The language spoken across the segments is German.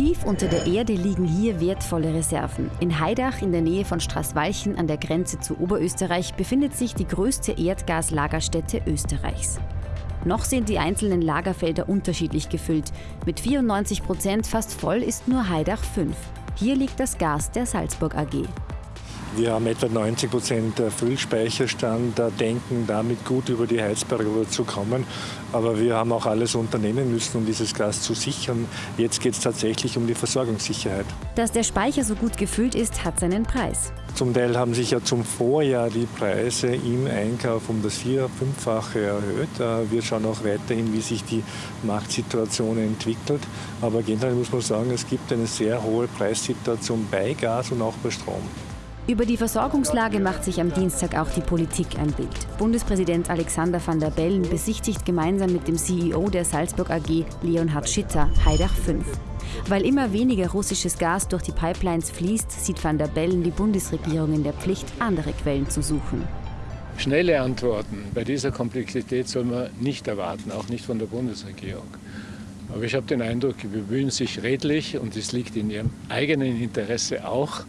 Tief unter der Erde liegen hier wertvolle Reserven. In Heidach in der Nähe von Straßwalchen an der Grenze zu Oberösterreich befindet sich die größte Erdgaslagerstätte Österreichs. Noch sind die einzelnen Lagerfelder unterschiedlich gefüllt. Mit 94 Prozent fast voll ist nur Heidach 5. Hier liegt das Gas der Salzburg AG. Wir haben etwa 90 Prozent Füllspeicherstand, denken damit gut über die Heizperiode zu kommen. Aber wir haben auch alles unternehmen müssen, um dieses Gas zu sichern. Jetzt geht es tatsächlich um die Versorgungssicherheit. Dass der Speicher so gut gefüllt ist, hat seinen Preis. Zum Teil haben sich ja zum Vorjahr die Preise im Einkauf um das vier-, fünffache erhöht. Äh, wir schauen auch weiterhin, wie sich die Marktsituation entwickelt. Aber generell muss man sagen, es gibt eine sehr hohe Preissituation bei Gas und auch bei Strom. Über die Versorgungslage macht sich am Dienstag auch die Politik ein Bild. Bundespräsident Alexander van der Bellen besichtigt gemeinsam mit dem CEO der Salzburg AG, Leonhard Schitter, Heidach 5. Weil immer weniger russisches Gas durch die Pipelines fließt, sieht van der Bellen die Bundesregierung in der Pflicht, andere Quellen zu suchen. Schnelle Antworten bei dieser Komplexität soll man nicht erwarten, auch nicht von der Bundesregierung. Aber ich habe den Eindruck, sie bemühen sich redlich und es liegt in ihrem eigenen Interesse auch,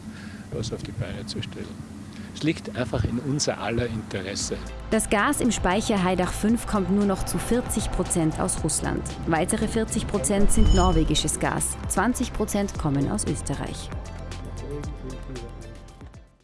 was auf die Beine zu stellen. Es liegt einfach in unser aller Interesse. Das Gas im Speicher Heidach 5 kommt nur noch zu 40 Prozent aus Russland. Weitere 40 Prozent sind norwegisches Gas. 20 Prozent kommen aus Österreich.